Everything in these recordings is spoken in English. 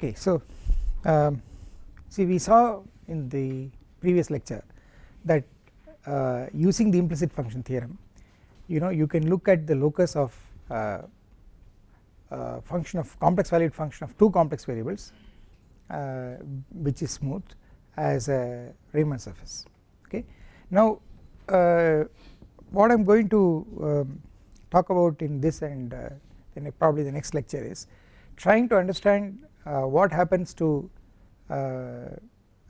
Okay, so um, see we saw in the previous lecture that uh, using the implicit function theorem you know you can look at the locus of uh, uh, function of complex valued function of two complex variables uh, which is smooth as a Riemann surface okay. Now uh, what I am going to um, talk about in this and uh, then probably the next lecture is trying to understand what happens to uh,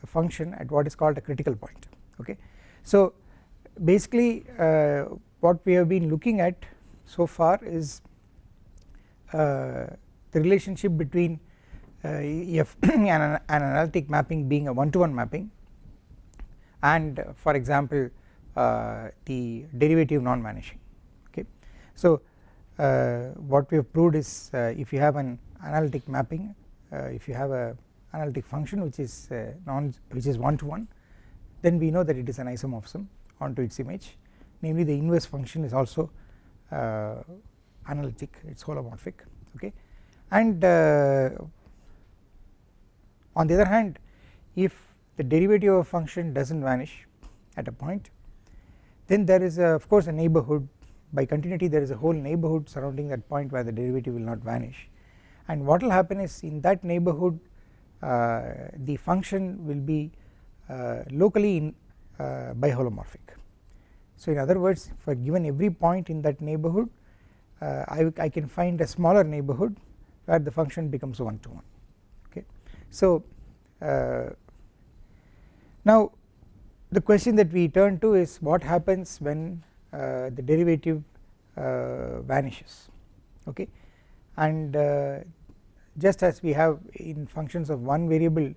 a function at what is called a critical point okay. So basically uh, what we have been looking at so far is uh, the relationship between uh, f an, an analytic mapping being a one to one mapping and for example the derivative non vanishing okay. So what we have proved is if you have an analytic mapping uh, if you have a analytic function which is uh, non which is one to one then we know that it is an isomorphism onto its image. Namely the inverse function is also uh, analytic it is holomorphic okay? And on the other hand if the derivative of a function does not vanish at a point then there is of course a neighbourhood by continuity there is a whole neighbourhood surrounding that point where the derivative will not vanish and what will happen is in that neighbourhood uh, the function will be uh, locally in, uh, biholomorphic. So in other words for given every point in that neighbourhood uh, I, I can find a smaller neighbourhood where the function becomes one to one okay. So uh, now the question that we turn to is what happens when uh, the derivative vanishes okay and just as we have in functions of one variable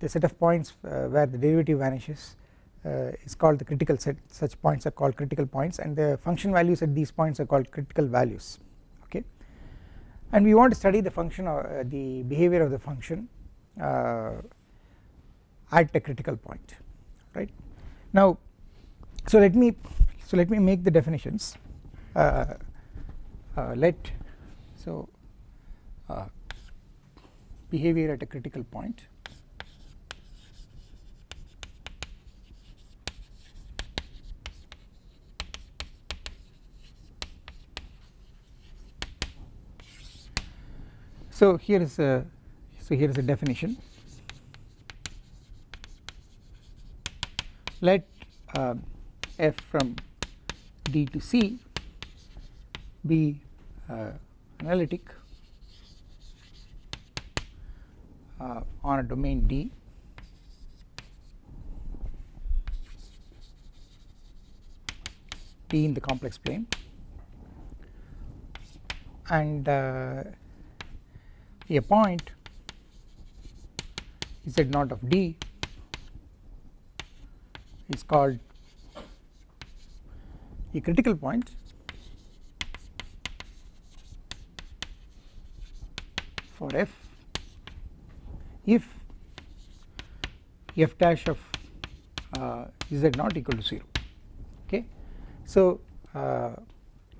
the set of points uh, where the derivative vanishes uh, is called the critical set such points are called critical points and the function values at these points are called critical values okay? And we want to study the function or uh, the behavior of the function uh, at a critical point right? Now so let me so let me make the definitions. Uh, uh, let so behavior at a critical point. So here is a so here is a definition. Let uh, f from d to c be uh, analytic uh, on a domain D. D in the complex plane. And uh, a point z naught of D is called a critical point for f if f dash of uh, z not equal to 0 okay. So uh,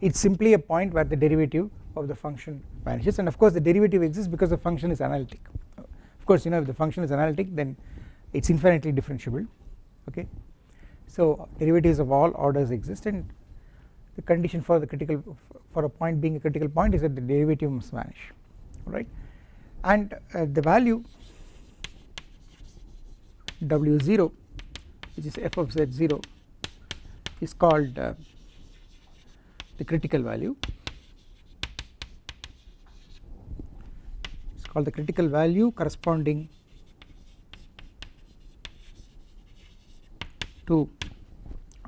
it is simply a point where the derivative of the function vanishes and of course the derivative exists because the function is analytic of course you know if the function is analytic then it is infinitely differentiable okay. So derivatives of all orders exist and the condition for the critical for a point being a critical point is that the derivative must vanish right and uh, the value W0 which is f of z0 is called uh, the critical value. It is called the critical value corresponding to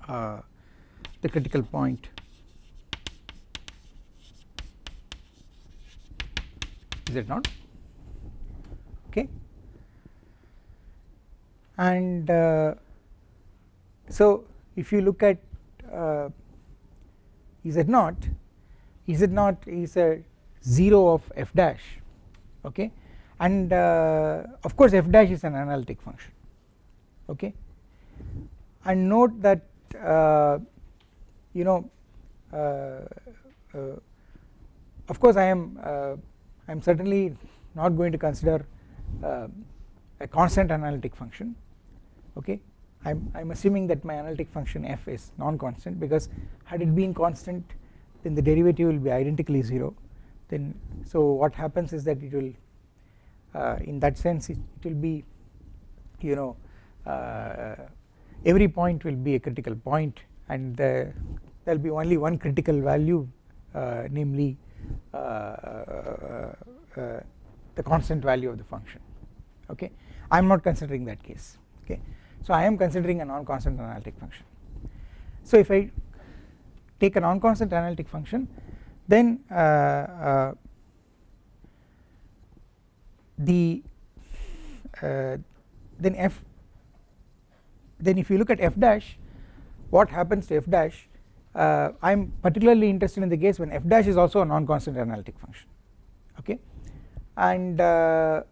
uh, the critical point. Is it not? Okay and uh, so if you look at z naught z naught is a 0 of f dash okay? And uh, of course f dash is an analytic function okay? And note that uh, you know uh, uh, of course I am uh, I am certainly not going to consider a constant analytic function okay? I am I am assuming that my analytic function f is non-constant because had it been constant then the derivative will be identically 0 then so what happens is that it will uh, in that sense it, it, will be you know uh, every point will be a critical point and there will be only one critical value uh, namely uh, uh, uh, the constant value of the function. Okay? I am not considering that case. Okay so I am considering a non-constant analytic function. So if I take a non-constant analytic function then uh, uh, the uh, then f then if you look at f dash what happens to f dash uh, I am particularly interested in the case when f dash is also a non-constant analytic function okay? And uh,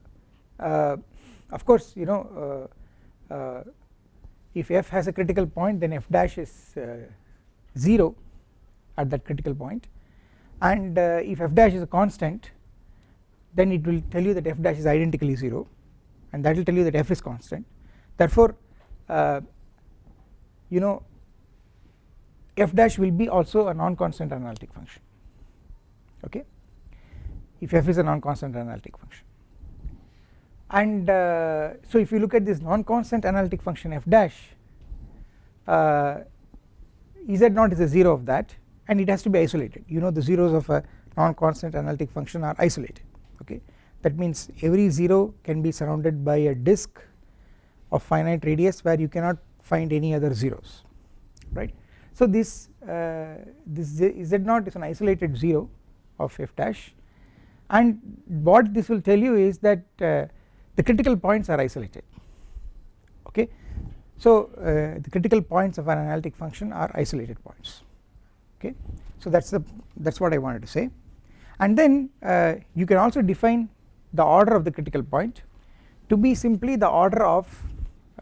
uh, of course you know if f has a critical point then f dash is uh, 0 at that critical point. And if f dash is a constant then it will tell you that f dash is identically 0 and that will tell you that f is constant. Therefore you know f dash will be also a non-constant analytic function. Okay? If f is a non-constant analytic function and uh, so if you look at this non-constant analytic function f dash uh, z naught is a 0 of that and it has to be isolated. You know the zeros of a non-constant analytic function are isolated okay? That means every 0 can be surrounded by a disk of finite radius where you cannot find any other zeros right? So this uh, this z naught is an isolated 0 of f dash. And what this will tell you is that uh, the critical points are isolated. Okay? So uh, the critical points of an analytic function are isolated points. Okay? So that's the that's what I wanted to say. And then uh, you can also define the order of the critical point to be simply the order of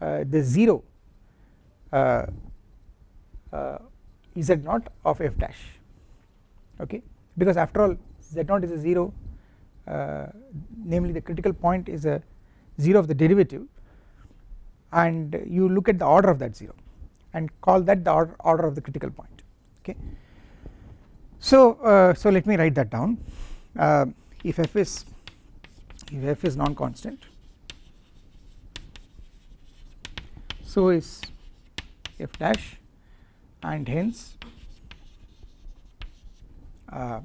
uh, the 0 uh, uh, z naught of f dash. Okay? Because after all z naught is a 0 uh, namely the critical point is a 0 of the derivative and you look at the order of that 0 and call that the order, order of the critical point okay? So uh, so let me write that down. Uh, if f is if f is non-constant so is f dash and hence uh,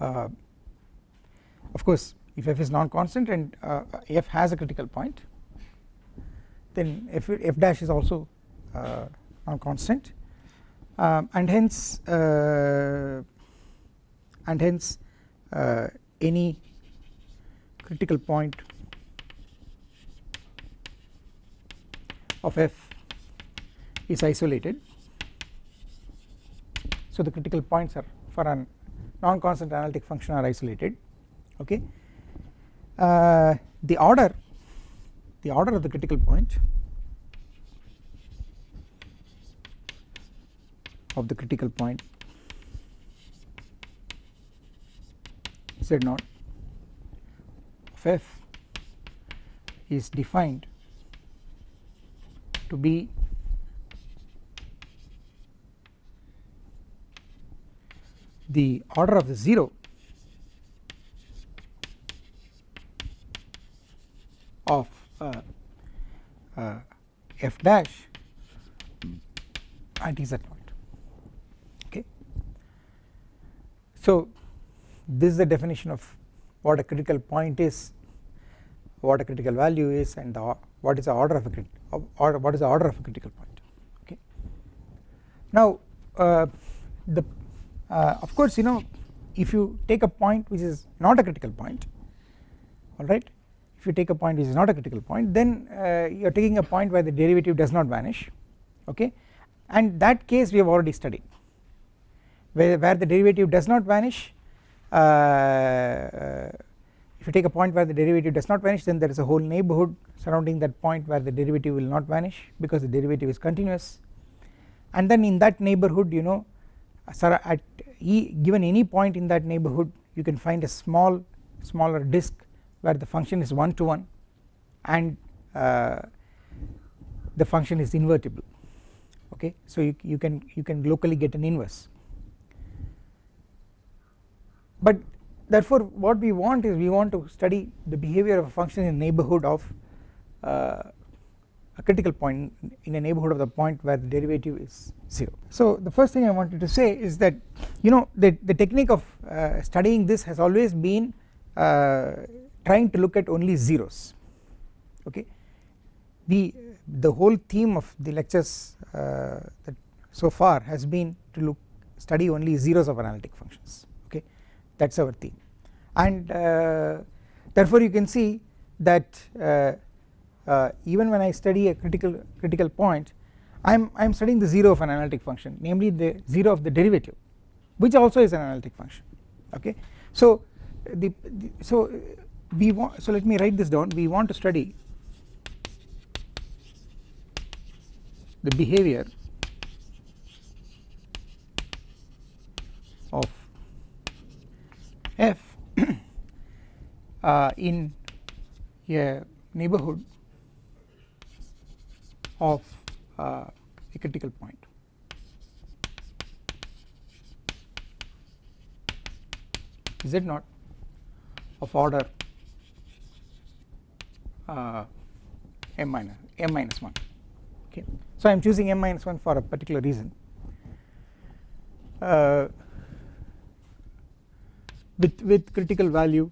uh, of course if f is non-constant and uh, f has a critical point then f, f dash is also uh, non-constant. Um, and hence uh, and hence uh, any critical point of f is isolated. So the critical points are for a non-constant analytic function are isolated okay the order the order of the critical point of the critical point z naught of f is defined to be the order of the 0 of uh, uh, f dash at z point okay? So this is the definition of what a critical point is what a critical value is and the, what is the order of a or what is the order of a critical point. Okay? Now uh, the uh, of course you know if you take a point which is not a critical point alright if you take a point which is not a critical point then uh, you are taking a point where the derivative does not vanish okay? And that case we have already studied where, where the derivative does not vanish uh, if you take a point where the derivative does not vanish then there is a whole neighbourhood surrounding that point where the derivative will not vanish because the derivative is continuous. And then in that neighbourhood you know at e given any point in that neighbourhood you can find a small smaller disk where the function is 1 to 1 and uh, the function is invertible. Okay? So you, you can you can locally get an inverse. But therefore what we want is we want to study the behavior of a function in neighbourhood of uh, a critical point in a neighbourhood of the point where the derivative is 0. So the first thing I wanted to say is that you know the, the technique of uh, studying this has always been uh, trying to look at only zeros. Okay? We the whole theme of the lectures uh, that so far has been to look study only zeros of analytic functions. Okay? That is our theme. And uh, therefore you can see that uh, uh, even when I study a critical critical point I am I am studying the 0 of an analytic function namely the 0 of the derivative which also is an analytic function. Okay? So the, the so we want so let me write this down we want to study the behavior of f uh, in a neighbourhood of uh, a critical point. Z naught of order m minus m minus 1 okay. So i am choosing m minus 1 for a particular reason. Uh, with with critical value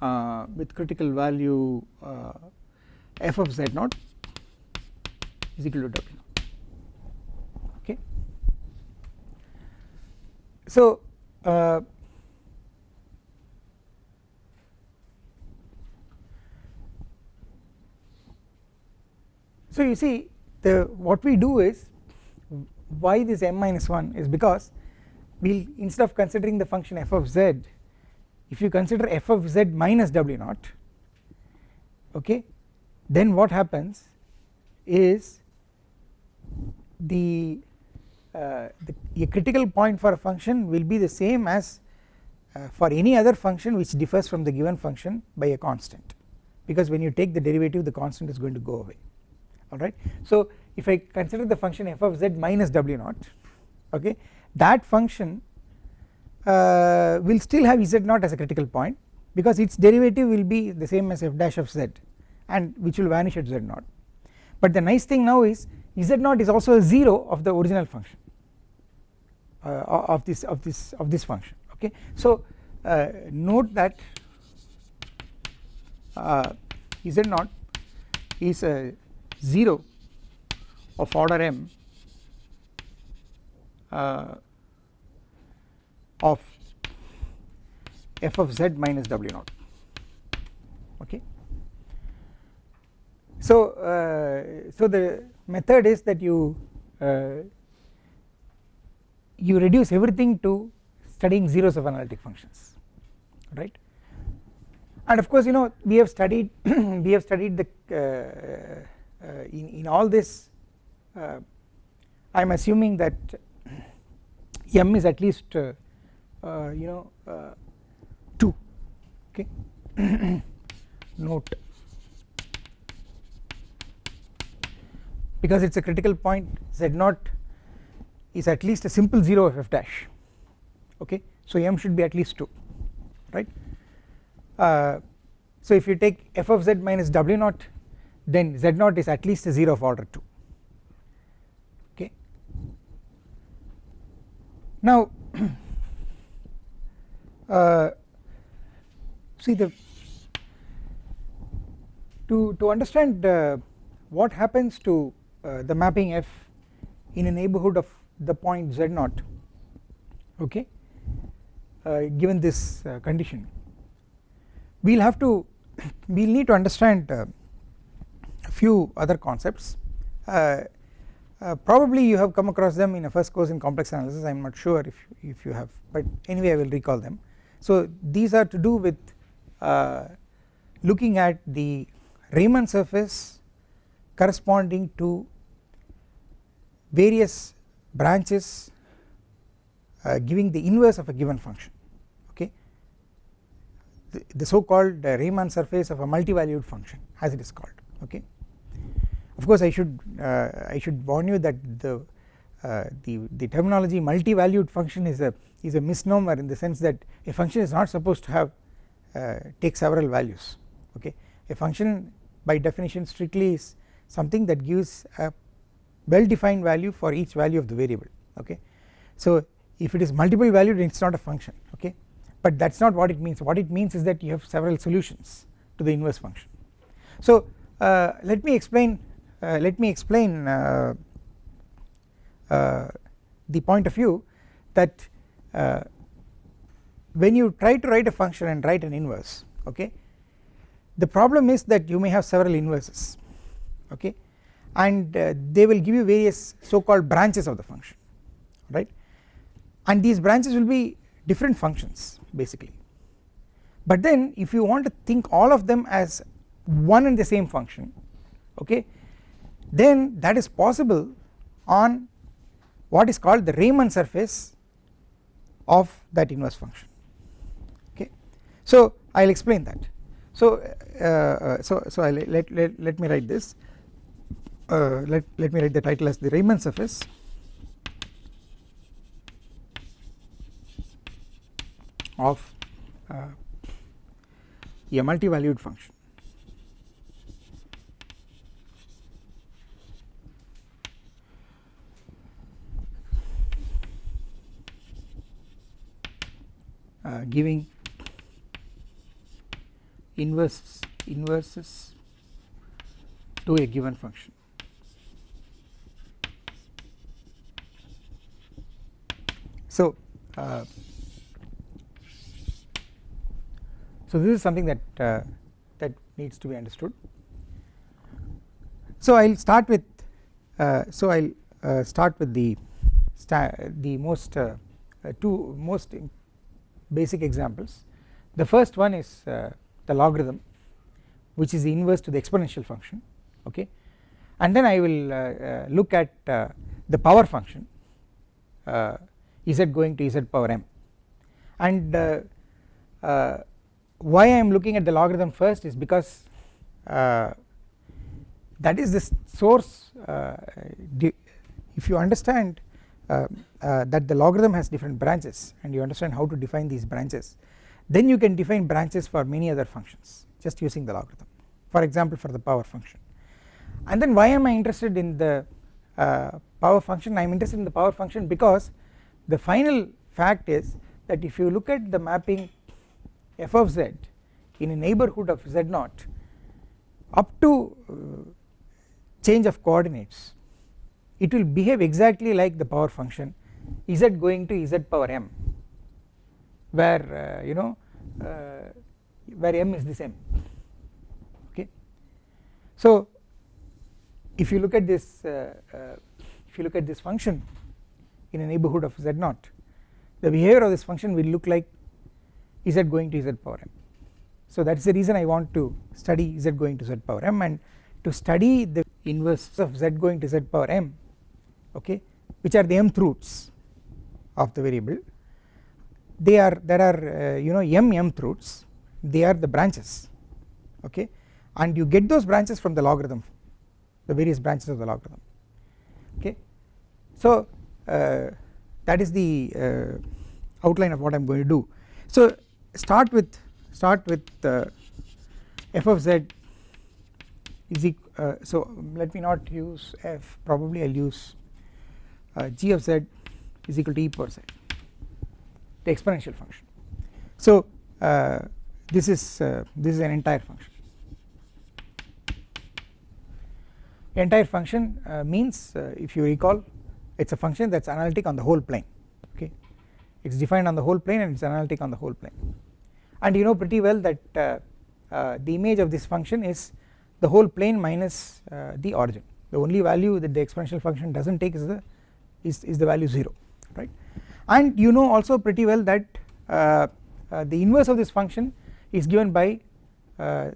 uh, with critical value uh, f of z naught is equal to w okay. So so you see the what we do is why this m minus 1 is because we will instead of considering the function f of z if you consider f of z minus w naught okay then what happens is the, uh, the a critical point for a function will be the same as uh, for any other function which differs from the given function by a constant. Because when you take the derivative the constant is going to go away alright. So if I consider the function f of z minus w naught okay that function uh, will still have z naught as a critical point because its derivative will be the same as f dash of z and which will vanish at z naught but the nice thing now is z naught is also a 0 of the original function uh, of this of this of this function okay so uh, note that uh, z naught is a 0 of order m uh, of f of z minus w naught. Okay? So uh, so the method is that you uh, you reduce everything to studying zeros of analytic functions right? And of course you know we have studied we have studied the uh, in, in all this uh, I am assuming that m is at least uh, you know 2 okay? Note. Because it is a critical point z naught is at least a simple 0 of f dash okay? So m should be at least 2 right? Uh, so if you take f of z minus w naught then z naught is at least a 0 of order 2 okay. Now uh, see the to to understand uh, what happens to uh, the mapping f in a neighbourhood of the point z naught okay uh, given this uh, condition we will have to we will need to understand uh, few other concepts. Uh, uh, probably you have come across them in a first course in complex analysis I am not sure if, if you have but anyway I will recall them. So these are to do with uh, looking at the Riemann surface corresponding to various branches uh, giving the inverse of a given function okay? The, the so called uh, Riemann surface of a multi-valued function as it is called okay of course I should uh, I should warn you that the uh, the the terminology multi-valued function is a is a misnomer in the sense that a function is not supposed to have uh, take several values okay? A function by definition strictly is something that gives a well defined value for each value of the variable okay? So if it is multiple valued it is not a function okay? But that is not what it means. What it means is that you have several solutions to the inverse function. So uh, let me explain let me explain uh, uh, the point of view that uh, when you try to write a function and write an inverse okay the problem is that you may have several inverses okay and uh, they will give you various so called branches of the function right? And these branches will be different functions basically. But then if you want to think all of them as one and the same function okay then that is possible on what is called the Riemann surface of that inverse function. Okay. So I will explain that. So uh, uh, so so I let, let let me write this. Uh, let let me write the title as the Riemann surface. Of uh, a multi-valued function uh, giving inverses inverses to a given function. So uh, so this is something that uh, that needs to be understood. So I'll start with uh, so I'll uh, start with the the most uh, two most basic examples. The first one is uh, the logarithm which is the inverse to the exponential function okay? And then I will uh, uh, look at uh, the power function uh, z going to z power m. And why I am looking at the logarithm first is because that is the source if you understand uh, that the logarithm has different branches and you understand how to define these branches then you can define branches for many other functions just using the logarithm. For example for the power function. And then why am I interested in the uh, power function? I am interested in the power function because the final fact is that if you look at the mapping f of z in a neighborhood of z naught up to uh, change of coordinates it will behave exactly like the power function z going to z power m where uh, you know uh, where m is the same. Okay. So if you look at this uh, uh if you look at this function in a neighborhood of z naught the behavior of this function will look like z going to z power m. So that is the reason I want to study z going to z power m and to study the inverse of z going to z power m okay which are the mth roots of the variable they are there are uh, you know m mth roots they are the branches okay? And you get those branches from the logarithm the various branches of the logarithm okay? So uh, that is the uh, outline of what I am going to do. So start with start with uh, f of z is equal uh, so let me not use f probably I will use uh, g of z is equal to e power z the exponential function. So uh, this is uh, this is an entire function. Entire function uh, means uh, if you recall it is a function that is analytic on the whole plane okay? It is defined on the whole plane and it is analytic on the whole plane. And you know pretty well that uh, the image of this function is the whole plane minus the origin. The only value that the exponential function does not take is the is, is the value 0 right? And you know also pretty well that uh, uh, the inverse of this function is given by uh,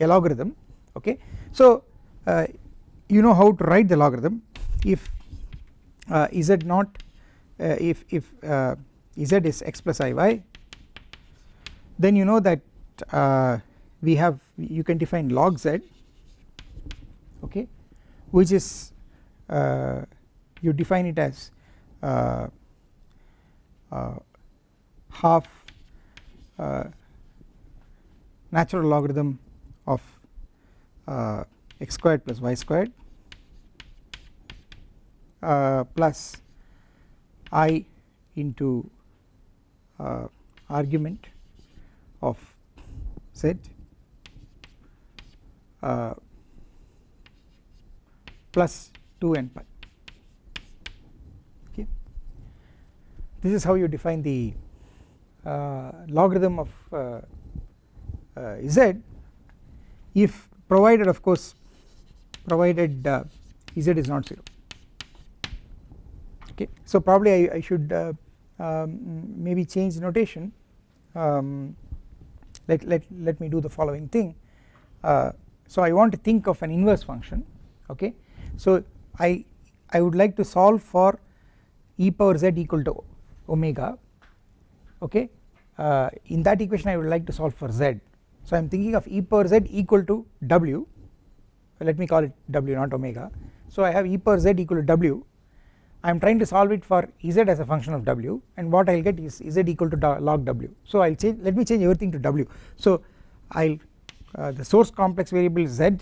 a logarithm okay? So uh, you know how to write the logarithm. If uh, z not uh, if if z is x plus iy then you know that we have you can define log z okay? Which is you define it as half uh, natural logarithm of uh, x squared plus y squared uh, plus i into argument of z uh, plus 2 n pi this is how you define the uh, logarithm of uh, uh z. If provided of course provided uh, z is not 0 okay. So probably I, I should uh, um, maybe change notation. Um, let, let, let me do the following thing. So I want to think of an inverse function. Okay. So I I would like to solve for e power z equal to omega okay? Uh, in that equation I would like to solve for z. So I am thinking of e power z equal to w. Let me call it w not omega. So I have e power z equal to w. I am trying to solve it for z as a function of w and what I will get is z equal to log w. So I will change let me change everything to w. So I will uh, the source complex variable z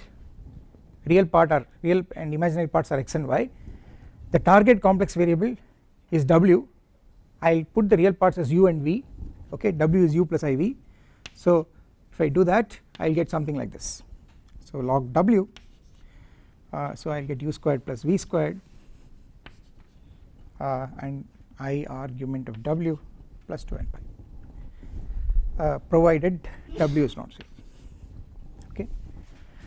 real part are real and imaginary parts are x and y. The target complex variable is w I will put the real parts as u and v okay? W is u plus iv so if I do that I will get something like this. So log w uh, so I will get u squared plus v squared uh, and i argument of w plus 2 n pi uh, provided w is not 0 okay?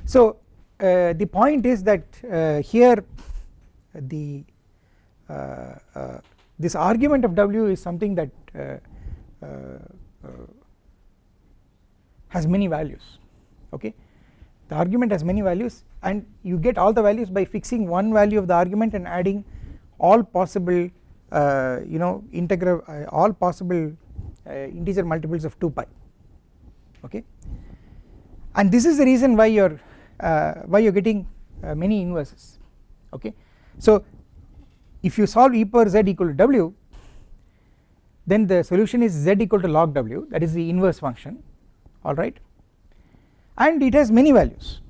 So uh, the point is that uh, here the uh this argument of W is something that uh, uh, has many values okay the argument has many values and you get all the values by fixing one value of the argument and adding all possible you know integral all possible integer multiples of 2 pi okay and this is the reason why your uh, why you are getting uh, many inverses okay. So if you solve e power z equal to w then the solution is z equal to log w that is the inverse function alright and it has many values.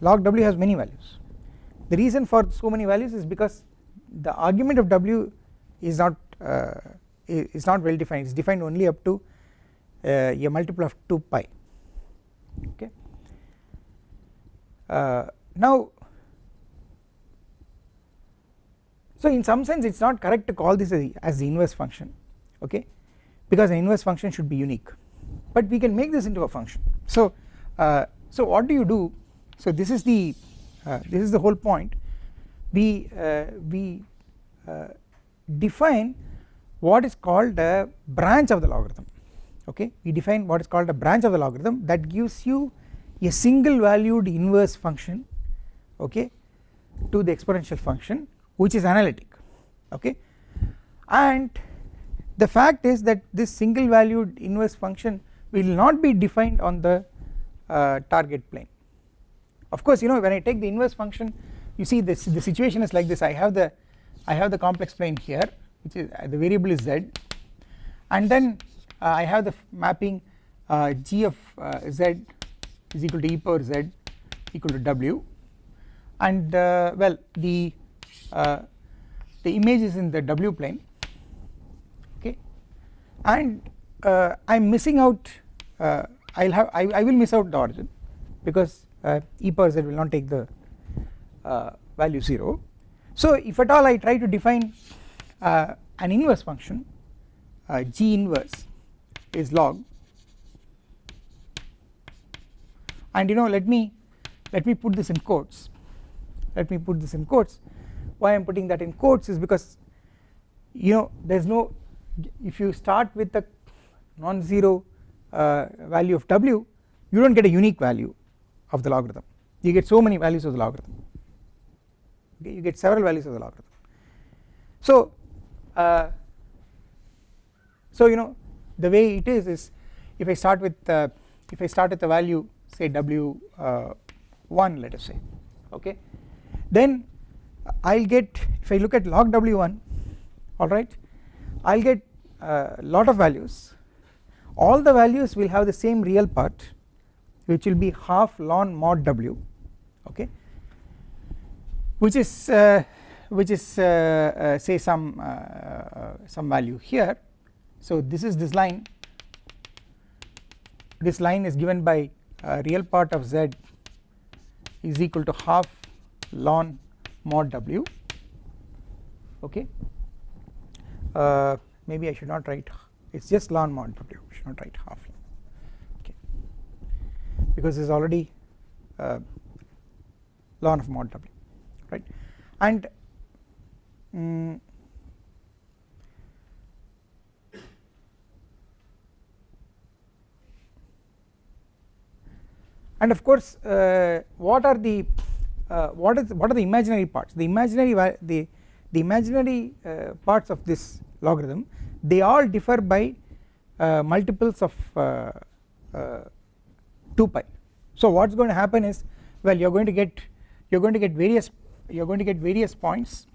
Log w has many values. The reason for so many values is because the argument of w is not uh, is not well defined. It is defined only up to uh, a multiple of 2 pi okay? Uh, now so in some sense it is not correct to call this as the inverse function okay? Because an inverse function should be unique. But we can make this into a function. So uh, so what do you do? So this is the uh, this is the whole point. We uh, we uh, define what is called a branch of the logarithm okay? We define what is called a branch of the logarithm that gives you a single valued inverse function okay to the exponential function which is analytic okay? And the fact is that this single valued inverse function will not be defined on the uh, target plane. Of course you know when I take the inverse function you see this the situation is like this. I have the I have the complex plane here which is uh, the variable is z. And then uh, I have the mapping uh, g of uh, z is equal to e power z equal to w. And uh, well the uh, the image is in the w plane okay? And uh, I am missing out uh, I will have I, I, will miss out the origin because uh, e power z will not take the uh, value 0 so if at all I try to define an inverse function g inverse is log. And you know let me let me put this in quotes. Let me put this in quotes why I am putting that in quotes is because you know there is no if you start with a non-zero uh, value of w you do not get a unique value of the logarithm. You get so many values of the logarithm. Okay you get several values of the logarithm. So uh, so you know the way it is is if I start with uh, if I start with a value say w uh, 1 let us say okay then I'll get if I look at log w1 alright I'll get a lot of values. All the values will have the same real part which will be half ln mod w okay which is uh, which is uh, uh, say some uh, uh, some value here. So this is this line. This line is given by real part of z is equal to half ln mod w. Okay. Uh, maybe I should not write it is just ln mod w should not write half. Okay. Because it is already uh, ln of mod w right? And um, and of course uh, what are the uh, what is what are the imaginary parts? The imaginary the the imaginary uh, parts of this logarithm they all differ by uh, multiples of uh, uh, 2 pi. So what is going to happen is well you are going to get you are going to get various you are going to get various points.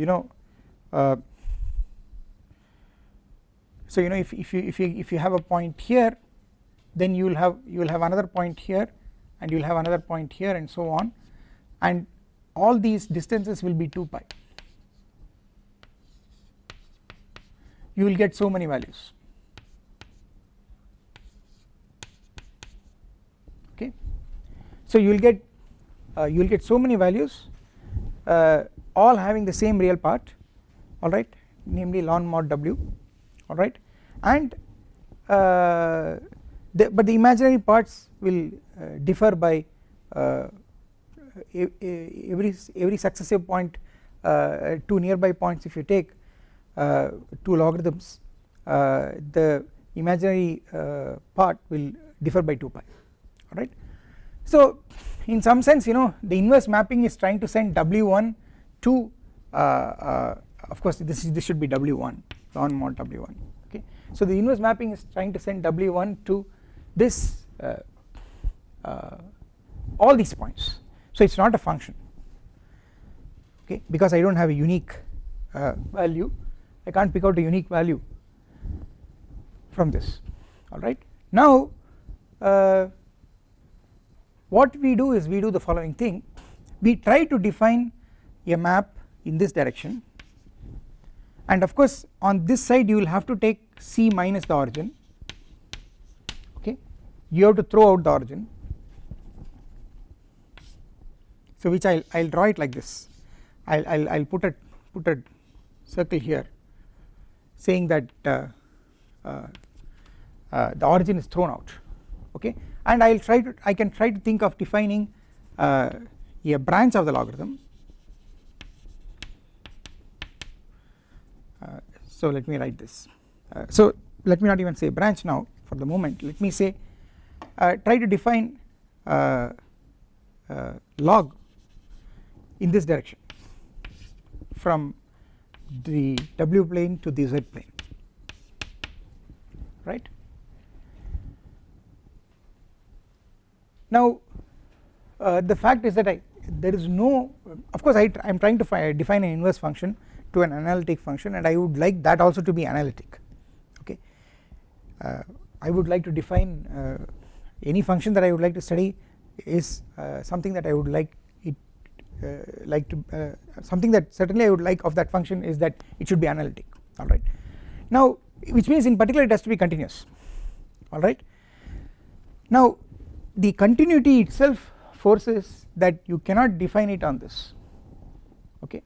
You know so you know if, if you if you if you have a point here then you will have you will have another point here and you will have another point here and so on. And all these distances will be 2 pi. You will get so many values. Okay. So you will get uh, you will get so many values uh, all having the same real part. Alright namely ln mod w. Alright and uh, the, but the imaginary parts will uh, differ by uh, every every successive point uh, two nearby points if you take uh, two logarithms uh, the imaginary part will differ by 2 pi alright. So in some sense you know the inverse mapping is trying to send w1 to of course this this should be w1 ln mod w1 okay so the inverse mapping is trying to send w1 to this uh, uh, all these points. So it is not a function okay because I do not have a unique uh, value. I can't pick out a unique value from this alright. Now uh, what we do is we do the following thing. We try to define a map in this direction. And of course on this side you will have to take c minus the origin you have to throw out the origin. So which I'll I'll draw it like this. I'll I'll, I'll put a put a circle here saying that uh, uh, uh, the origin is thrown out. Okay? And I'll try to I can try to think of defining uh, a branch of the logarithm. Uh, so let me write this. Uh, so let me not even say branch now for the moment. Let me say try to define uh, uh, log in this direction from the w plane to the z plane right. Now uh, the fact is that I there is no of course I am trying to define an inverse function to an analytic function and I would like that also to be analytic okay uh, I would like to define uh, any function that I would like to study is uh, something that I would like it uh, like to uh, something that certainly I would like of that function is that it should be analytic alright. Now which means in particular it has to be continuous alright. Now the continuity itself forces that you cannot define it on this okay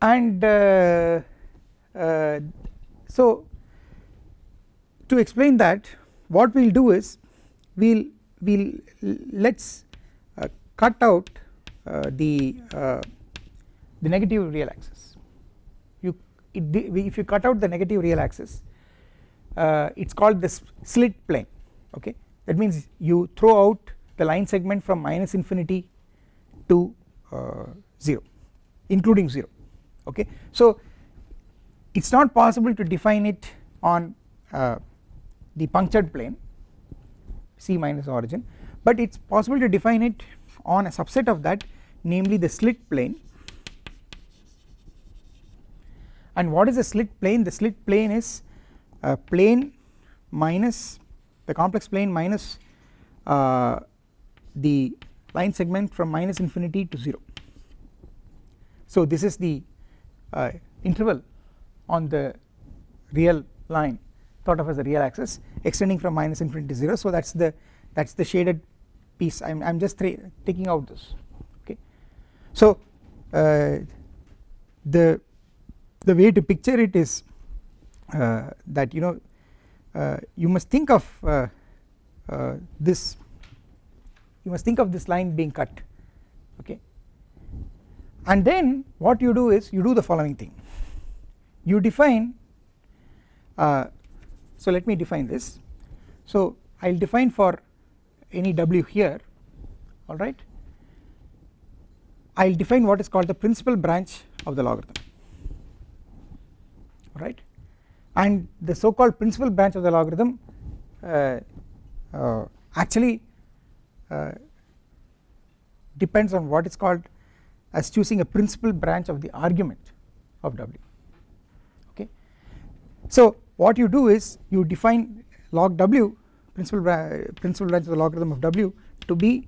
and uh, uh, so to explain that what we will do is we'll we'll let's uh, cut out uh, the uh, the negative real axis. You it, if you cut out the negative real axis uh, it's called the slit plane okay? That means you throw out the line segment from minus infinity to uh, 0 including 0 okay? So it's not possible to define it on uh, the punctured plane c minus origin but it's possible to define it on a subset of that namely the slit plane. And what is the slit plane? The slit plane is a plane minus the complex plane minus uh, the line segment from minus infinity to 0 so this is the uh, interval on the real line thought of as a real axis extending from minus infinity to 0 so that is the that is the shaded piece. I am just taking out this okay. So uh, the the way to picture it is uh, that you know uh, you must think of uh, uh, this you must think of this line being cut okay? And then what you do is you do the following thing. You define uh, so let me define this. So I will define for any w here alright I will define what is called the principal branch of the logarithm right? And the so called principal branch of the logarithm uh, uh, actually uh, depends on what is called as choosing a principal branch of the argument of w okay? So what you do is you define log w principal, principal branch of the logarithm of w to be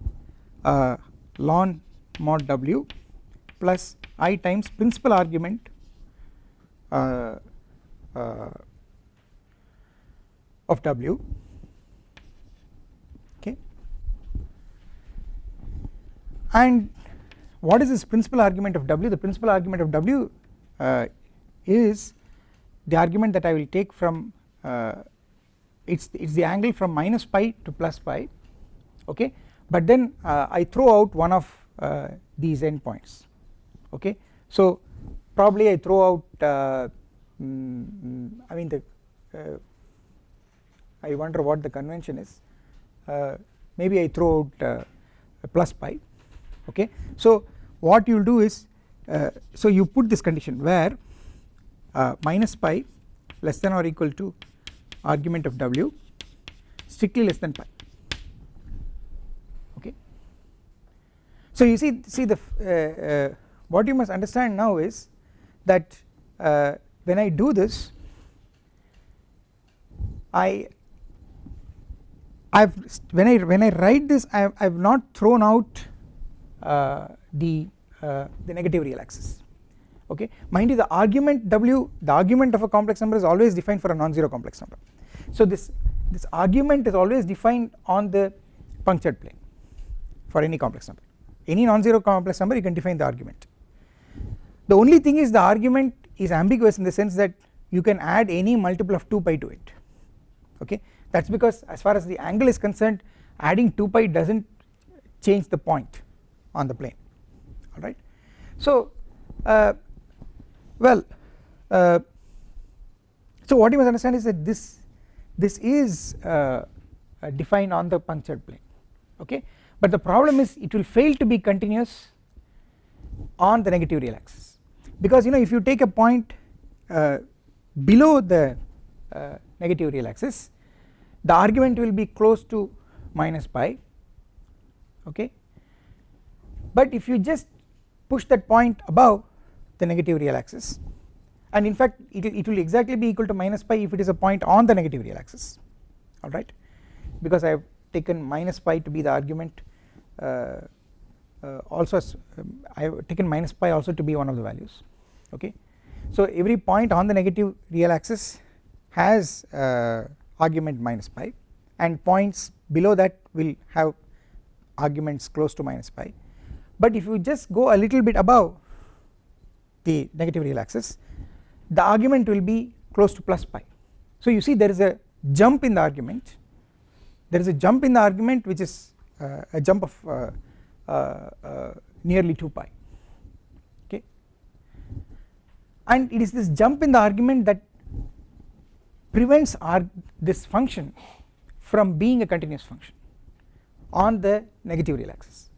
uh, ln mod w plus i times principal argument uh, uh, of w. Okay. And what is this principal argument of w? The principal argument of w uh, is the argument that I will take from uh, it's it's the angle from minus pi to plus pi okay? But then uh, I throw out one of uh, these endpoints okay? So probably I throw out uh, mm, I mean the uh, I wonder what the convention is. Uh, maybe I throw out plus pi okay? So what you will do is so you put this condition where minus pi less than or equal to argument of w strictly less than pi. Okay? So you see see the uh, uh, what you must understand now is that uh, when I do this I I've when I when I write this I have, I have not thrown out uh, the uh, the negative real axis okay? Mind you the argument w the argument of a complex number is always defined for a non-zero complex number. So this this argument is always defined on the punctured plane for any complex number. Any non-zero complex number you can define the argument. The only thing is the argument is ambiguous in the sense that you can add any multiple of 2 pi to it. Okay? That is because as far as the angle is concerned adding 2 pi does not change the point on the plane. Alright. So uh, well uh, so what you must understand is that this this is uh, defined on the punctured plane okay? But the problem is it will fail to be continuous on the negative real axis. Because you know if you take a point uh, below the uh, negative real axis the argument will be close to minus pi okay? But if you just push that point above the negative real axis. And in fact it, it will exactly be equal to minus pi if it is a point on the negative real axis. Alright because I have taken minus pi to be the argument uh, uh, also as, um, I have taken minus pi also to be one of the values. Okay. So every point on the negative real axis has uh, argument minus pi and points below that will have arguments close to minus pi. But if you just go a little bit above the negative real axis the argument will be close to plus pi. So you see there is a jump in the argument. There is a jump in the argument which is uh, a jump of uh, uh, nearly 2 pi. Okay? And it is this jump in the argument that prevents this function from being a continuous function on the negative real axis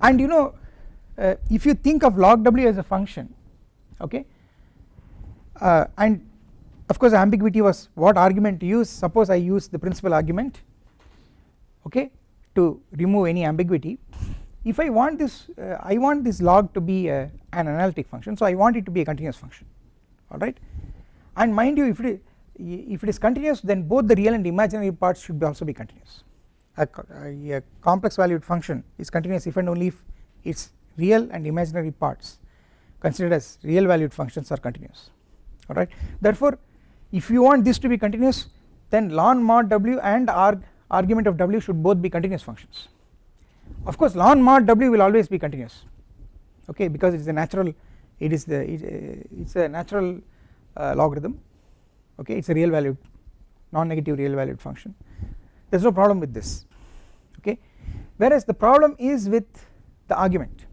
and you know uh, if you think of log w as a function okay uh, and of course ambiguity was what argument to use. Suppose I use the principal argument okay to remove any ambiguity. If I want this uh, I want this log to be a, an analytic function so I want it to be a continuous function alright and mind you if it if it is continuous then both the real and imaginary parts should also be continuous. A, a, complex valued function is continuous if and only if its real and imaginary parts considered as real valued functions are continuous. Alright? Therefore if you want this to be continuous then ln mod w and arg argument of w should both be continuous functions. Of course ln mod w will always be continuous. Okay? Because it is a natural it is the it is a natural uh, logarithm. Okay? It is a real valued non-negative real valued function. There is no problem with this. Okay? Whereas the problem is with the argument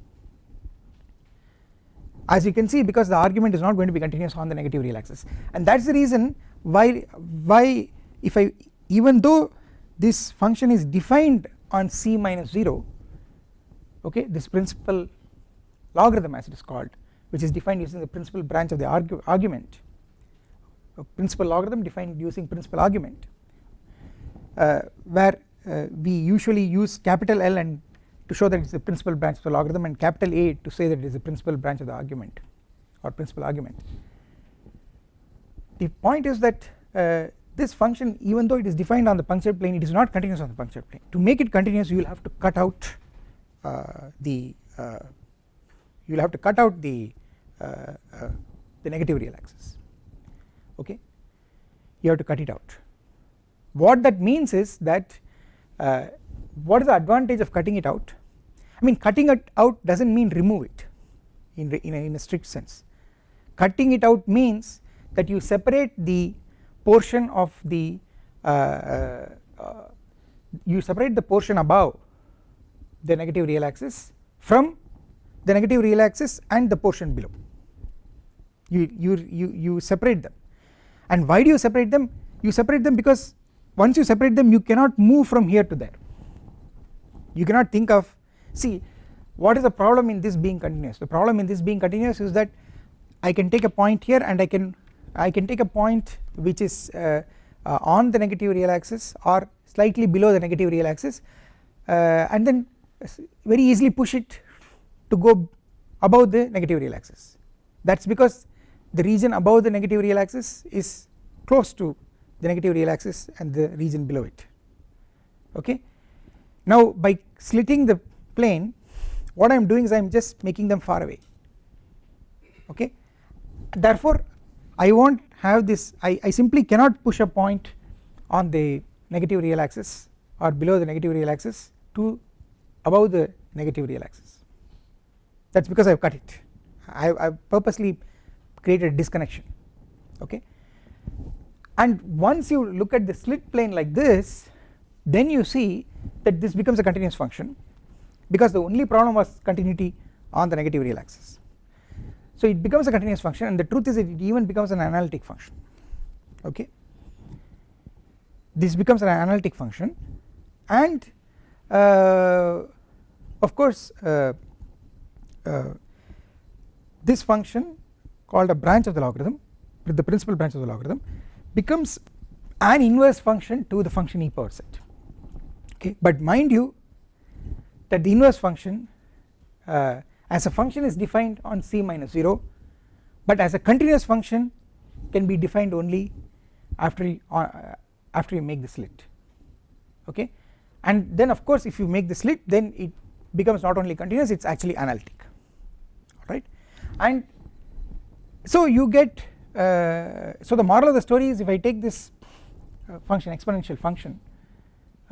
as you can see because the argument is not going to be continuous on the negative real axis and that is the reason why why if I even though this function is defined on c minus 0 okay this principal logarithm as it is called which is defined using the principal branch of the argu argument principal logarithm defined using principal argument uh, where uh, we usually use capital L and to show that it is the principal branch of the logarithm and capital A to say that it is the principal branch of the argument or principal argument. The point is that uh, this function even though it is defined on the punctured plane it is not continuous on the punctured plane. To make it continuous you will have to cut out uh, the uh, you will have to cut out the uh, uh, the negative real axis. Okay? You have to cut it out. What that means is that uh, what is the advantage of cutting it out? I mean cutting it out does not mean remove it in, in, a, in a strict sense. Cutting it out means that you separate the portion of the uh, uh, uh, you separate the portion above the negative real axis from the negative real axis and the portion below. You you you you separate them. And why do you separate them? You separate them because once you separate them you cannot move from here to there you cannot think of see what is the problem in this being continuous? The problem in this being continuous is that I can take a point here and I can I can take a point which is uh, uh, on the negative real axis or slightly below the negative real axis uh, and then very easily push it to go above the negative real axis. That is because the region above the negative real axis is close to the negative real axis and the region below it. Okay. Now by slitting the plane what I am doing is I am just making them far away. Okay? Therefore I won't have this I, I simply cannot push a point on the negative real axis or below the negative real axis to above the negative real axis. That is because I have cut it. I have purposely created disconnection. Okay? And once you look at the slit plane like this then you see that this becomes a continuous function because the only problem was continuity on the negative real axis. So it becomes a continuous function and the truth is it even becomes an analytic function okay? This becomes an analytic function and uh, of course uh, uh, this function called a branch of the logarithm with the principal branch of the logarithm becomes an inverse function to the function e power z okay but mind you that the inverse function uh, as a function is defined on c minus 0 but as a continuous function can be defined only after you, uh, after you make the slit. Okay? And then of course if you make the slit then it becomes not only continuous it is actually analytic. Alright? And so you get uh, so the moral of the story is if I take this uh, function exponential function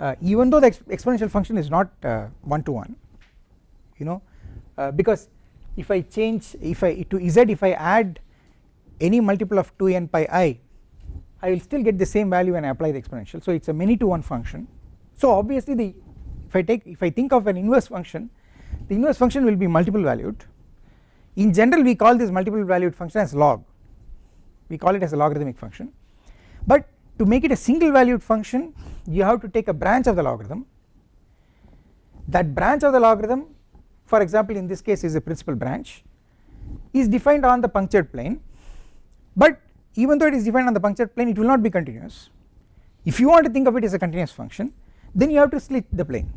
uh, even though the exp exponential function is not uh, one to one you know uh, because if I change if I to z if I add any multiple of 2n pi i I will still get the same value when I apply the exponential. So it is a many to one function. So obviously the if I take if I think of an inverse function the inverse function will be multiple valued. In general we call this multiple valued function as log. We call it as a logarithmic function. But to make it a single valued function you have to take a branch of the logarithm. That branch of the logarithm for example in this case is a principal branch is defined on the punctured plane. But even though it is defined on the punctured plane it will not be continuous. If you want to think of it as a continuous function then you have to slit the plane.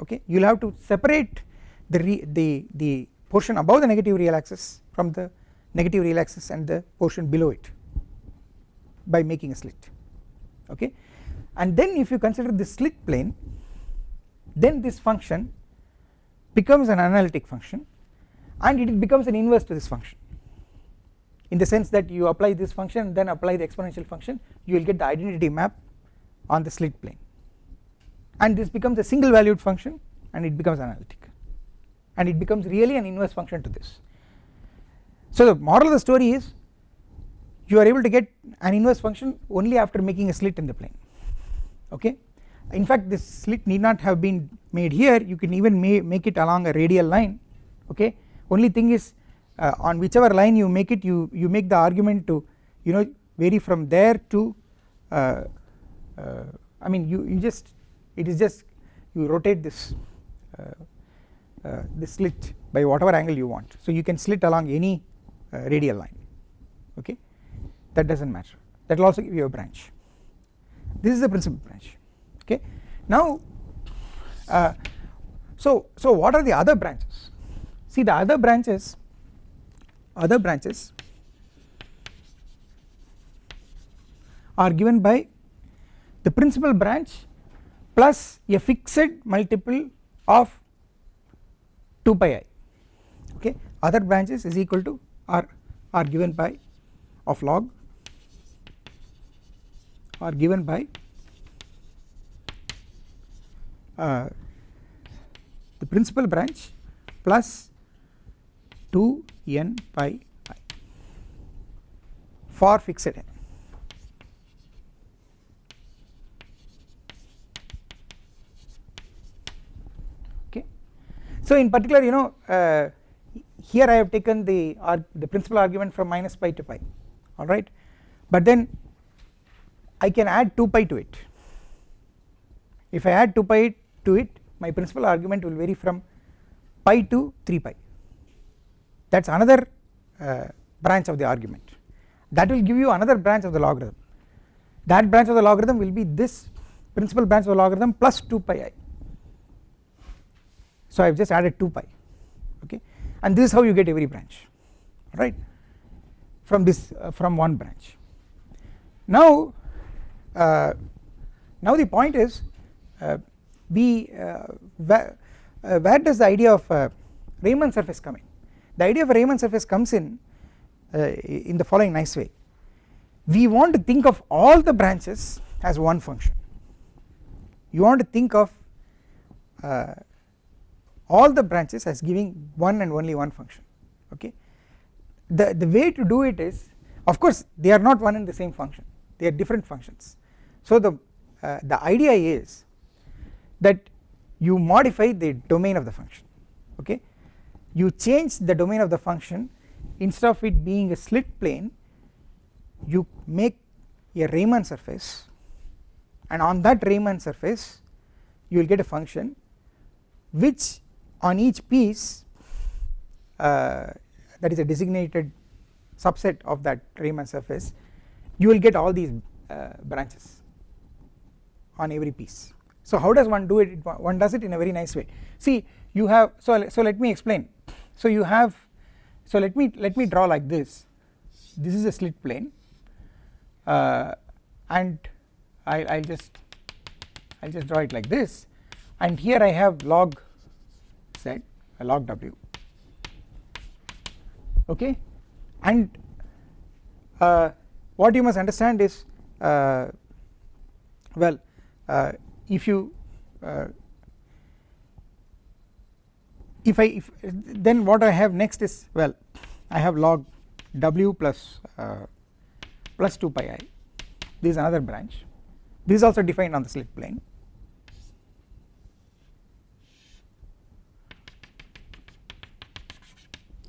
Okay? You will have to separate the the the portion above the negative real axis from the negative real axis and the portion below it by making a slit. Okay and then if you consider the slit plane then this function becomes an analytic function and it becomes an inverse to this function. In the sense that you apply this function then apply the exponential function you will get the identity map on the slit plane. And this becomes a single valued function and it becomes analytic. And it becomes really an inverse function to this. So the moral of the story is you are able to get an inverse function only after making a slit in the plane okay? In fact this slit need not have been made here. You can even make it along a radial line okay? Only thing is uh, on whichever line you make it you you make the argument to you know vary from there to uh, uh, I mean you you just it is just you rotate this uh, uh, this slit by whatever angle you want. So you can slit along any uh, radial line okay? That does not matter. That will also give you a branch this is the principal branch okay? Now uh, so so what are the other branches? See the other branches other branches are given by the principal branch plus a fixed multiple of 2 pi i okay? Other branches is equal to are are given by of log are given by uh, the principal branch plus 2 n pi i for fixed n. Okay. So in particular you know uh, here I have taken the the principal argument from minus pi to pi alright but then I can add 2 pi to it. If I add 2 pi to it my principal argument will vary from pi to 3 pi. That is another uh, branch of the argument. That will give you another branch of the logarithm. That branch of the logarithm will be this principal branch of the logarithm plus 2 pi i. So I have just added 2 pi okay? And this is how you get every branch right from this uh, from one branch. Now uh, now the point is uh, we uh, where, uh, where, does the idea of uh, Riemann surface come in? The idea of Riemann surface comes in in the following nice way. We want to think of all the branches as one function. You want to think of all the branches as giving one and only one function okay? The the way to do it is of course they are not one and the same function. They are different functions so the uh, the idea is that you modify the domain of the function okay? You change the domain of the function. Instead of it being a slit plane you make a Riemann surface and on that Riemann surface you will get a function which on each piece uh, that is a designated subset of that Riemann surface you will get all these uh, branches on every piece. So how does one do it? One does it in a very nice way. See you have so so let me explain. So you have so let me let me draw like this. This is a slit plane uh, and I I'll just I'll just draw it like this. And here I have log z a log w. Okay? And uh, what you must understand is uh, well uh, if you uh, if I if then what I have next is well I have log w plus uh, plus 2 pi i. This is another branch. This is also defined on the slit plane.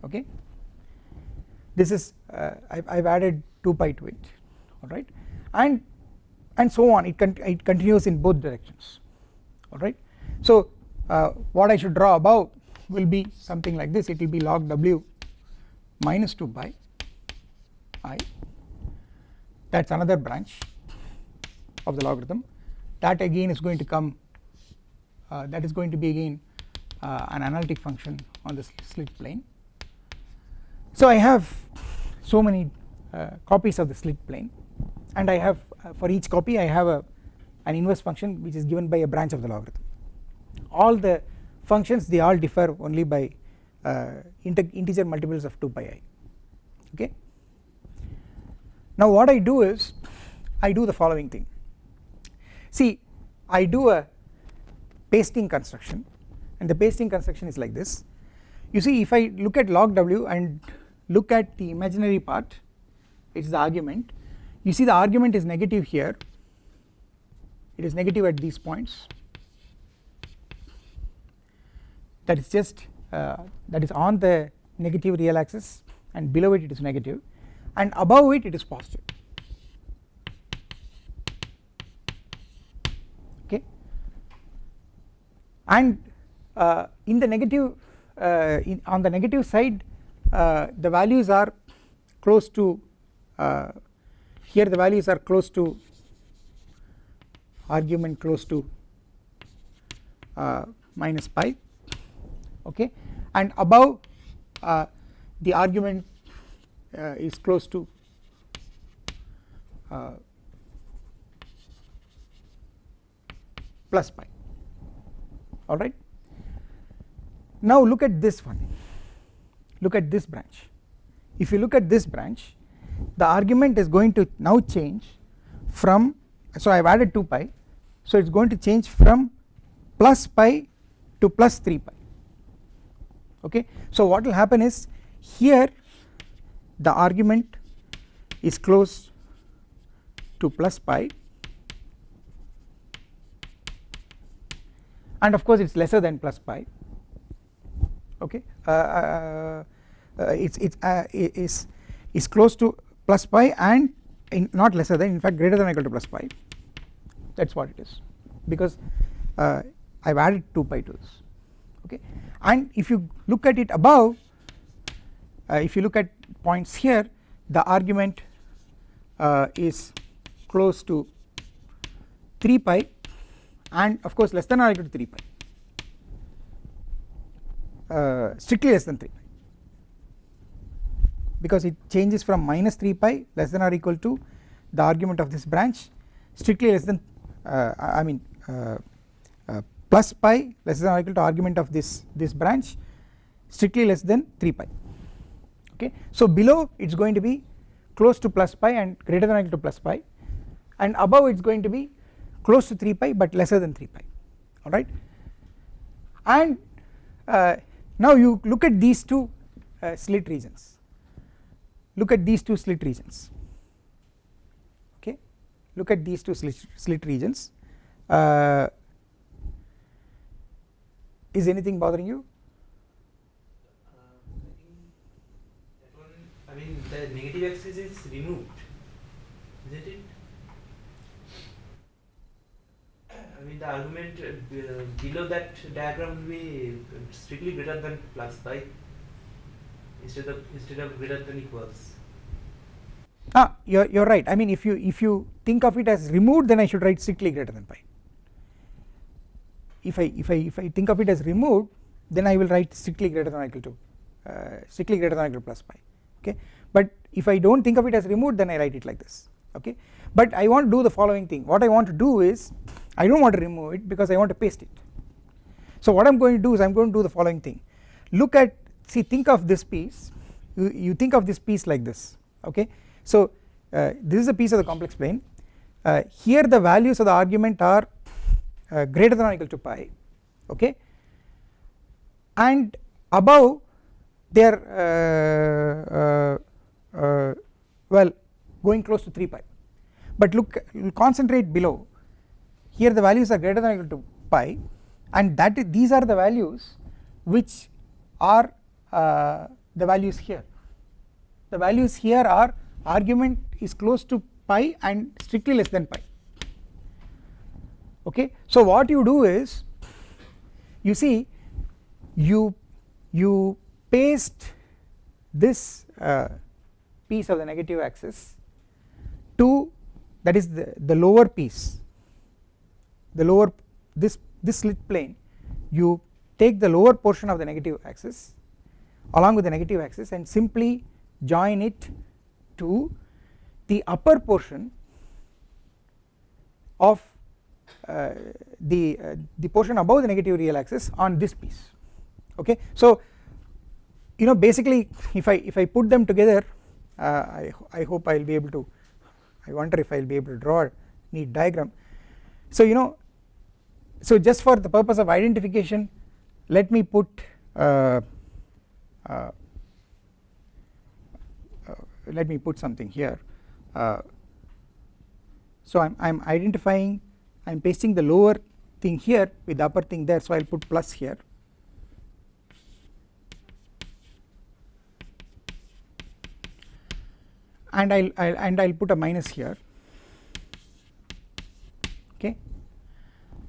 Okay? This is uh, I've, I've added 2 pi to it. Alright and and so on. It, con it continues in both directions. Alright so uh, what I should draw above will be something like this. It will be log w minus 2 pi i. That is another branch of the logarithm. That again is going to come uh, that is going to be again uh, an analytic function on the slit plane. So I have so many uh, copies of the slit plane and I have for each copy I have a an inverse function which is given by a branch of the logarithm. All the functions they all differ only by uh, integer multiples of 2 pi i okay. Now what I do is I do the following thing. See I do a pasting construction and the pasting construction is like this. You see if I look at log w and look at the imaginary part it is the argument you see the argument is negative here. It is negative at these points. That is just uh, that is on the negative real axis and below it it is negative and above it it is positive. Okay? And uh, in the negative uh, in on the negative side uh, the values are close to uh, here the values are close to argument close to uh, minus pi okay? And above uh, the argument uh, is close to uh, plus pi alright. Now look at this one. Look at this branch. If you look at this branch the argument is going to now change from so I have added 2 pi so it is going to change from plus pi to plus 3 pi. Okay? So what will happen is here the argument is close to plus pi. And of course it is lesser than plus pi. Okay? Uh, uh, uh, it's it's uh, is is close to plus pi and not lesser than in fact greater than or equal to plus pi. That is what it is. Because uh, I have added 2 pi to this. Okay? And if you look at it above uh, if you look at points here the argument uh, is close to 3 pi and of course less than or equal to 3 pi. Uh, strictly less than 3 pi because it changes from minus 3 pi less than or equal to the argument of this branch strictly less than uh, I mean uh, uh, plus pi less than or equal to argument of this this branch strictly less than 3 pi. Okay? So below it is going to be close to plus pi and greater than or equal to plus pi and above it is going to be close to 3 pi but lesser than 3 pi. Alright? And uh, now you look at these two uh, slit regions look at these two slit regions okay look at these two slit, regions uh, is anything bothering you? Uh, I mean the negative axis is removed, isn't it? I mean the argument uh, below that diagram will be strictly greater than plus pi instead of instead of greater than equals. Ah, you're you're right. I mean, if you if you think of it as removed, then I should write strictly greater than pi if I if I if I think of it as removed then I will write strictly greater than or equal to uh, strictly greater than or equal to plus pi okay? But if I do not think of it as removed then I write it like this okay? But I want to do the following thing. What I want to do is I do not want to remove it because I want to paste it. So what I am going to do is I am going to do the following thing. Look at see think of this piece. You, you think of this piece like this okay? So uh, this is a piece of the complex plane. Uh, here the values of the argument are uh, greater than or equal to pi okay? And above they are uh, uh, uh, well going close to 3 pi. But look concentrate below. Here the values are greater than or equal to pi and that these are the values which are uh, the values here. The values here are argument is close to pi and strictly less than pi. Okay? So what you do is you see you you paste this uh, piece of the negative axis to that is the, the lower piece the lower this this slit plane. You take the lower portion of the negative axis along with the negative axis and simply join it to the upper portion of uh, the uh, the portion above the negative real axis on this piece. Okay? So you know basically if I if I put them together uh, I, I hope I will be able to I wonder if I will be able to draw a neat diagram. So you know so just for the purpose of identification let me put uh, uh, let me put something here. Uh, so I'm, I'm identifying I'm pasting the lower thing here with the upper thing there so I'll put plus here. And I'll, I'll and I'll put a minus here. Okay?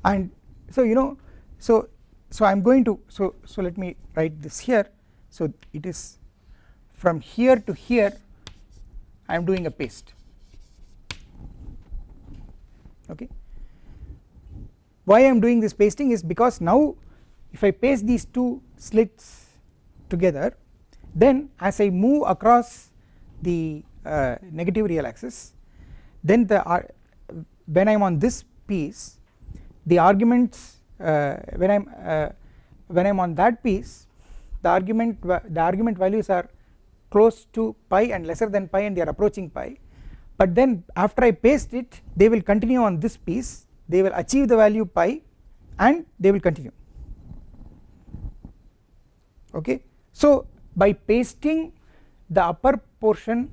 And so you know so so I am going to so so let me write this here so it is from here to here I am doing a paste. Okay. Why I am doing this pasting is because now if I paste these two slits together then as I move across the uh, negative real axis then the when I am on this piece the arguments uh, when I am uh, when I am on that piece the argument the argument values are close to pi and lesser than pi and they are approaching pi. But then after I paste it they will continue on this piece. They will achieve the value pi and they will continue. Okay? So by pasting the upper portion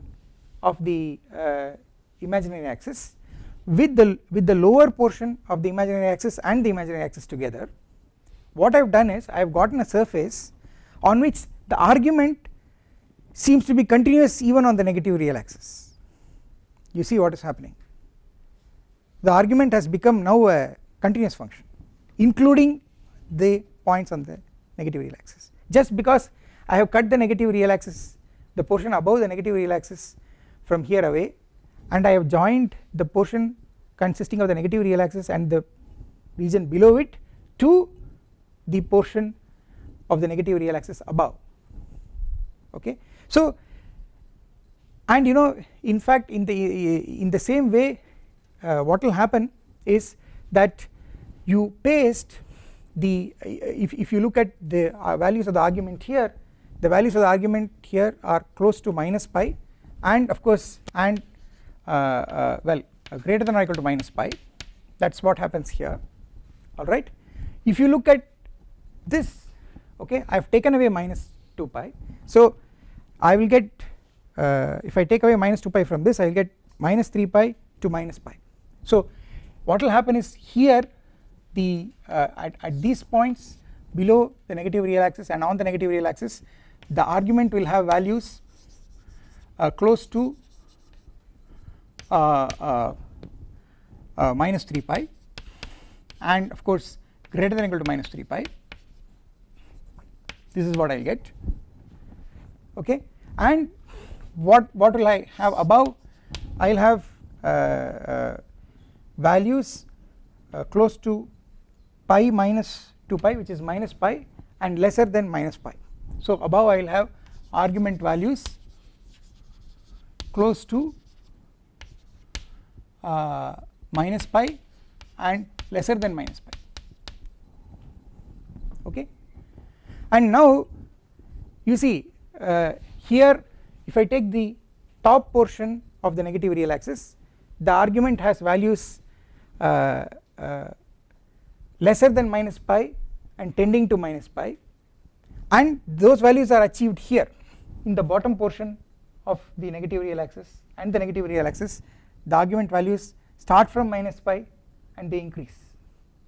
of the uh, imaginary axis with the with the lower portion of the imaginary axis and the imaginary axis together what I have done is I have gotten a surface on which the argument seems to be continuous even on the negative real axis. You see what is happening. The argument has become now a continuous function including the points on the negative real axis. Just because I have cut the negative real axis the portion above the negative real axis from here away and I have joined the portion consisting of the negative real axis and the region below it to the portion of the negative real axis above. Okay? So and you know in fact in the in the same way uh, what will happen is that you paste the if, if you look at the uh, values of the argument here the values of the argument here are close to minus pi and of course and uh, uh, well uh, greater than or equal to minus pi. That is what happens here. Alright. If you look at this okay I have taken away minus 2 pi. So I will get uh, if I take away minus 2 pi from this I will get minus 3 pi to minus pi. So what will happen is here the uh, at, at these points below the negative real axis and on the negative real axis the argument will have values uh, close to uh, uh, uh, minus 3 pi and of course greater than equal to minus 3 pi this is what I will get. Okay? And what what will I have above? I will have uh, uh, values uh, close to pi minus 2 pi which is minus pi and lesser than minus pi. So above I will have argument values close to uh, minus pi and lesser than minus pi. Okay and now you see uh, here if I take the top portion of the negative real axis the argument has values uh, uh, lesser than minus pi and tending to minus pi. And those values are achieved here in the bottom portion of the negative real axis. And the negative real axis the argument values start from minus pi and they increase.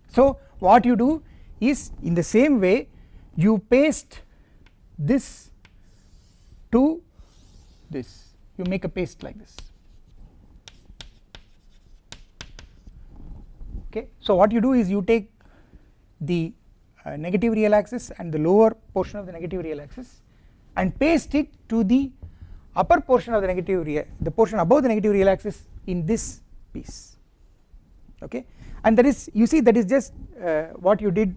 So what you do is in the same way you paste this to this. You make a paste like this. Okay. So what you do is you take the uh, negative real axis and the lower portion of the negative real axis and paste it to the upper portion of the negative real the portion above the negative real axis in this piece. Okay. And that is you see that is just uh, what you did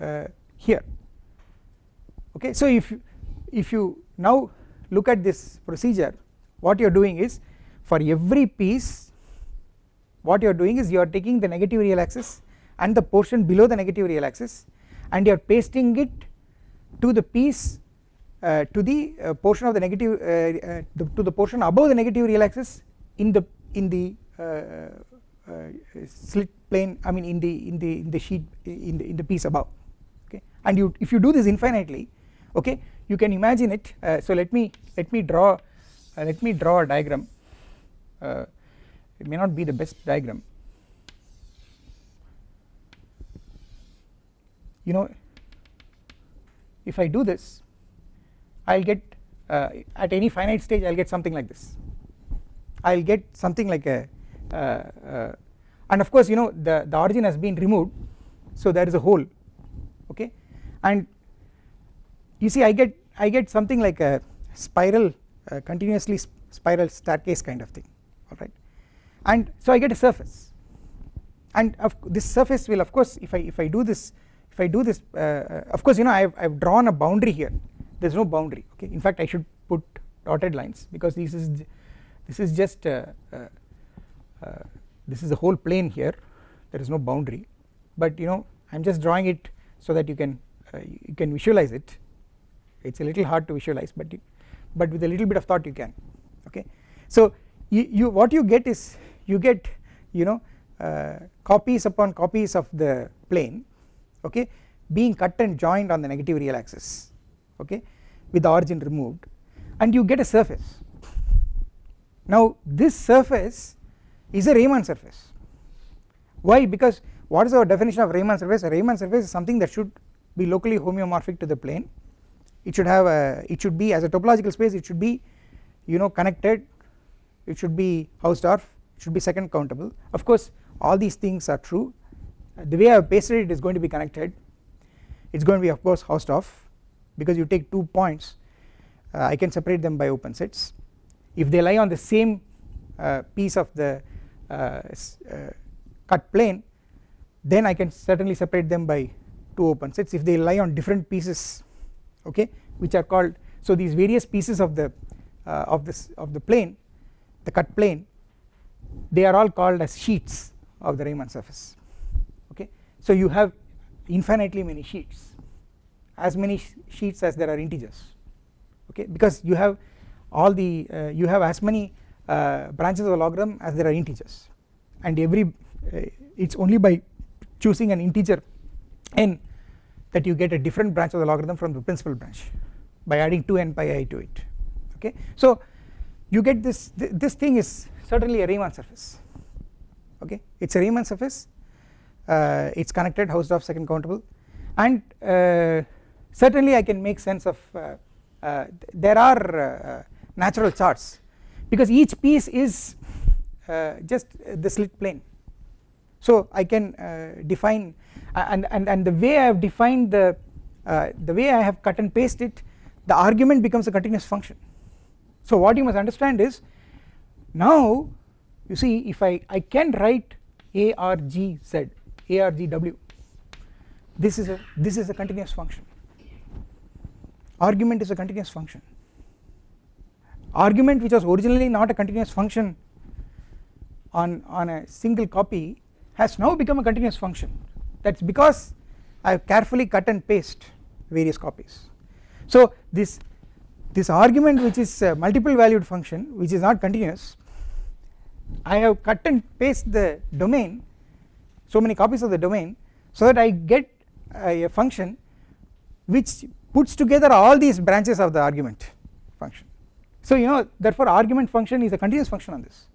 uh, here okay so if if you now look at this procedure what you are doing is for every piece what you are doing is you are taking the negative real axis and the portion below the negative real axis and you are pasting it to the piece uh, to the uh, portion of the negative uh, uh the, to the portion above the negative real axis in the in the uh, uh, slit plane I mean in the in the in the sheet in the in the piece above. Okay and you if you do this infinitely okay? You can imagine it. So let me let me draw let me draw a diagram. It may not be the best diagram. You know if I do this I will get uh, at any finite stage I will get something like this. I will get something like a uh, uh, and of course you know the, the origin has been removed so there is a hole. Okay? And you see I get I get something like a spiral uh, continuously spiral staircase kind of thing alright and so I get a surface. And this surface will of course if I if I do this if I do this uh, uh of course you know I have, I have drawn a boundary here. There is no boundary okay? In fact I should put dotted lines because this is this is just uh, uh, uh this is the whole plane here. There is no boundary. But you know I am just drawing it so that you can you can visualize it it is a little hard to visualize but you, but with a little bit of thought you can okay? So you, you what you get is you get you know uh, copies upon copies of the plane okay being cut and joined on the negative real axis okay with the origin removed and you get a surface. Now this surface is a Riemann surface. Why? Because what is our definition of Riemann surface? A Riemann surface is something that should be locally homeomorphic to the plane it should have a it should be as a topological space it should be you know connected. It should be Hausdorff it should be second countable. Of course all these things are true. The way I have pasted it is going to be connected. It is going to be of course Hausdorff because you take two points. Uh, I can separate them by open sets. If they lie on the same uh, piece of the uh, uh, cut plane then I can certainly separate them by two open sets. If they lie on different pieces okay which are called so these various pieces of the uh, of this of the plane the cut plane they are all called as sheets of the Riemann surface okay. So you have infinitely many sheets as many sheets as there are integers okay because you have all the uh, you have as many uh, branches of the logarithm as there are integers and every uh, it is only by choosing an integer n that you get a different branch of the logarithm from the principal branch by adding 2 n pi i to it. Okay? So you get this th this thing is certainly a Riemann surface. Okay? It is a Riemann surface. Uh, it is connected Hausdorff second countable. And uh, certainly I can make sense of uh, uh there are uh, natural charts because each piece is uh, just the slit plane. So I can define and, and, and the way I have defined the uh, the way I have cut and paste it the argument becomes a continuous function. So what you must understand is now you see if I, I can write ARGZ ARGW this is a this is a continuous function. Argument is a continuous function. Argument which was originally not a continuous function on on a single copy has now become a continuous function that is because I have carefully cut and paste various copies. So this this argument which is a multiple valued function which is not continuous I have cut and paste the domain so many copies of the domain so that I get a, a function which puts together all these branches of the argument function. So you know therefore argument function is a continuous function on this.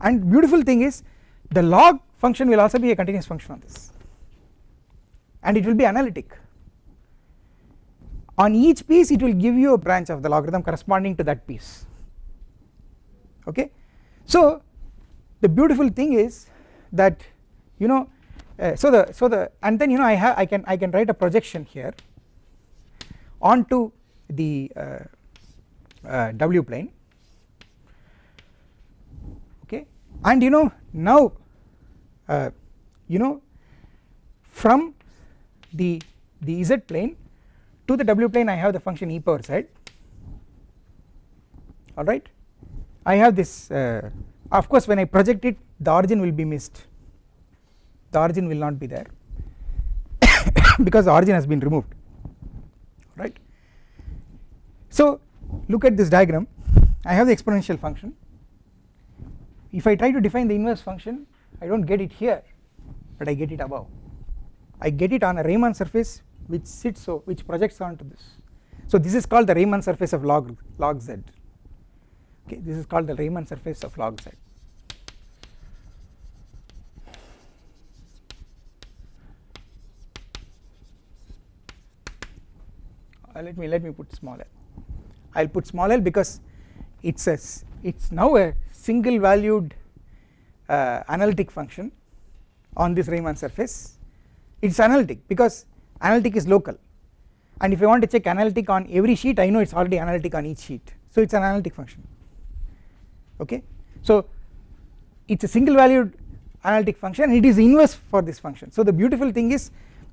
And beautiful thing is the log function will also be a continuous function on this and it will be analytic. On each piece it will give you a branch of the logarithm corresponding to that piece. Okay? So the beautiful thing is that you know uh, so the so the and then you know I have I can I can write a projection here onto the uh, uh, w plane. Okay? And you know now uh, you know from the the z plane to the w plane I have the function e power z. Alright? I have this uh, of course when I project it the origin will be missed. The origin will not be there because the origin has been removed. Right. So look at this diagram. I have the exponential function. If I try to define the inverse function I do not get it here but I get it above I get it on a Riemann surface which sits so which projects onto this. So this is called the Riemann surface of log log z. Okay this is called the Riemann surface of log z. Uh, let me let me put small l. I will put small l because it's a it's now a single valued uh, analytic function on this Riemann surface it's analytic because analytic is local. And if I want to check analytic on every sheet I know it's already analytic on each sheet. So it's an analytic function. Okay? So it's a single valued analytic function it is inverse for this function. So the beautiful thing is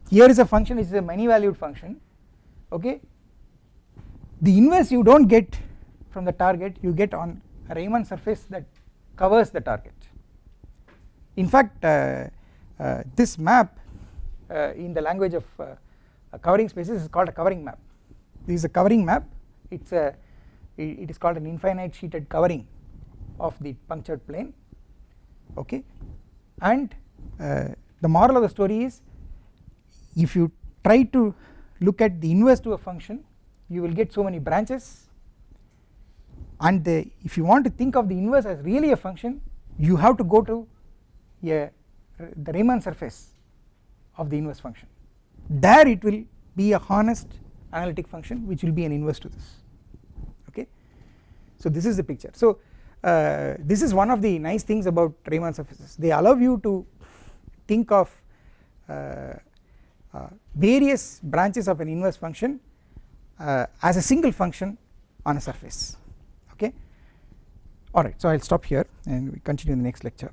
here is a function which is a many valued function. Okay? The inverse you do not get from the target you get on a Riemann surface that covers the target. In fact uh, uh, this map in the language of uh, covering spaces is called a covering map. This is a covering map. It's a it is called an infinite sheeted covering of the punctured plane. Okay? And uh, the moral of the story is if you try to look at the inverse to a function you will get so many branches. And the, if you want to think of the inverse as really a function you have to go to a, the Riemann surface of the inverse function. There it will be a honest analytic function which will be an inverse to this okay? So this is the picture. So uh, this is one of the nice things about Riemann surfaces. They allow you to think of uh, uh, various branches of an inverse function uh, as a single function on a surface okay? Alright so I will stop here and we continue in the next lecture